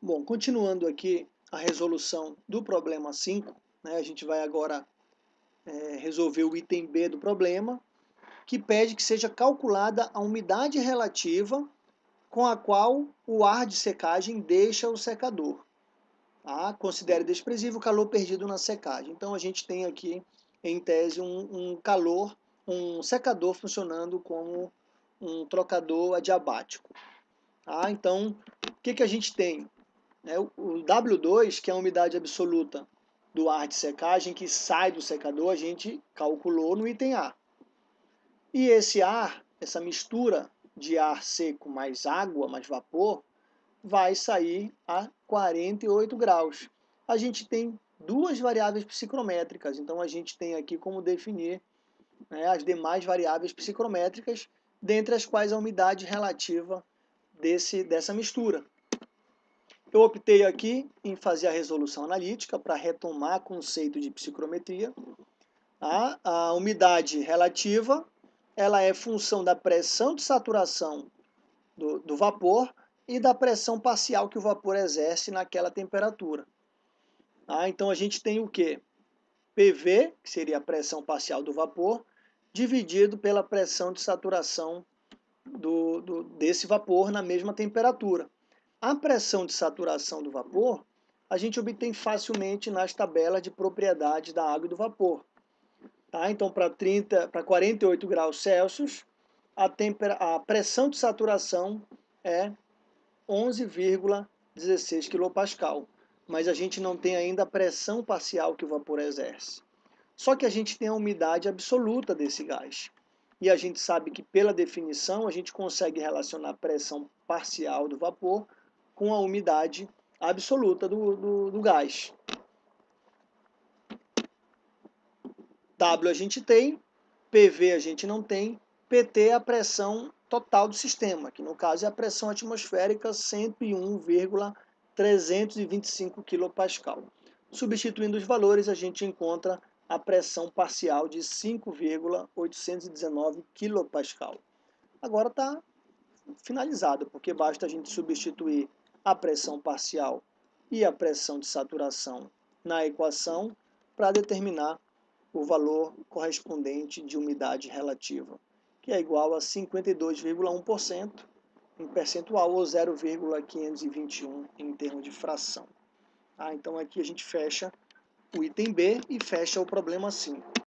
Bom, continuando aqui a resolução do problema 5, né, a gente vai agora é, resolver o item B do problema, que pede que seja calculada a umidade relativa com a qual o ar de secagem deixa o secador. Tá? Considere desprezível o calor perdido na secagem. Então a gente tem aqui, em tese, um, um calor, um secador funcionando como um trocador adiabático. Tá? Então, o que, que a gente tem? É, o W2, que é a umidade absoluta do ar de secagem que sai do secador, a gente calculou no item A. E esse ar, essa mistura de ar seco mais água, mais vapor, vai sair a 48 graus. A gente tem duas variáveis psicrométricas, então a gente tem aqui como definir né, as demais variáveis psicrométricas, dentre as quais a umidade relativa desse, dessa mistura. Eu optei aqui em fazer a resolução analítica para retomar o conceito de psicrometria. A, a umidade relativa ela é função da pressão de saturação do, do vapor e da pressão parcial que o vapor exerce naquela temperatura. Ah, então a gente tem o que? PV, que seria a pressão parcial do vapor, dividido pela pressão de saturação do, do, desse vapor na mesma temperatura. A pressão de saturação do vapor a gente obtém facilmente nas tabelas de propriedades da água e do vapor. Tá? Então, para 30, para 48 graus Celsius, a, a pressão de saturação é 11,16 kPa. Mas a gente não tem ainda a pressão parcial que o vapor exerce. Só que a gente tem a umidade absoluta desse gás. E a gente sabe que, pela definição, a gente consegue relacionar a pressão parcial do vapor com a umidade absoluta do, do, do gás. W a gente tem, PV a gente não tem, PT é a pressão total do sistema, que no caso é a pressão atmosférica 101,325 kPa. Substituindo os valores, a gente encontra a pressão parcial de 5,819 kPa. Agora está finalizado, porque basta a gente substituir a pressão parcial e a pressão de saturação na equação para determinar o valor correspondente de umidade relativa, que é igual a 52,1% em percentual ou 0,521 em termos de fração. Ah, então aqui a gente fecha o item B e fecha o problema 5.